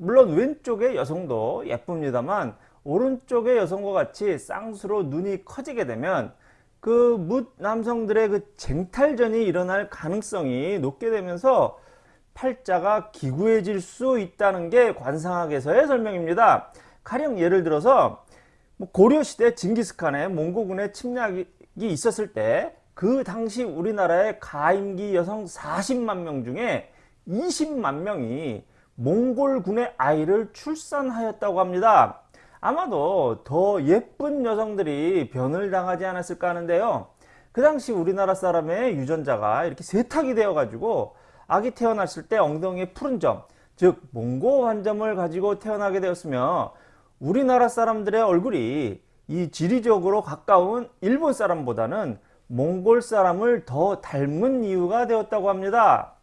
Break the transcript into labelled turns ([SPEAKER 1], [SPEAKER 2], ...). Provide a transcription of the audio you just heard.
[SPEAKER 1] 물론 왼쪽의 여성도 예쁩니다만 오른쪽의 여성과 같이 쌍수로 눈이 커지게 되면 그 묻 남성들의 그 쟁탈전이 일어날 가능성이 높게 되면서 팔자가 기구해질 수 있다는 게 관상학에서의 설명입니다. 가령 예를 들어서 뭐 고려시대 징기스칸의 몽고군의 침략이 있었을 때 그 당시 우리나라의 가임기 여성 40만 명 중에 20만 명이 몽골군의 아이를 출산하였다고 합니다. 아마도 더 예쁜 여성들이 변을 당하지 않았을까 하는데요. 그 당시 우리나라 사람의 유전자가 이렇게 세탁이 되어 가지고 아기 태어났을 때 엉덩이에 푸른 점, 즉 몽고 환점을 가지고 태어나게 되었으며 우리나라 사람들의 얼굴이 이 지리적으로 가까운 일본 사람보다는 몽골 사람을 더 닮은 이유가 되었다고 합니다.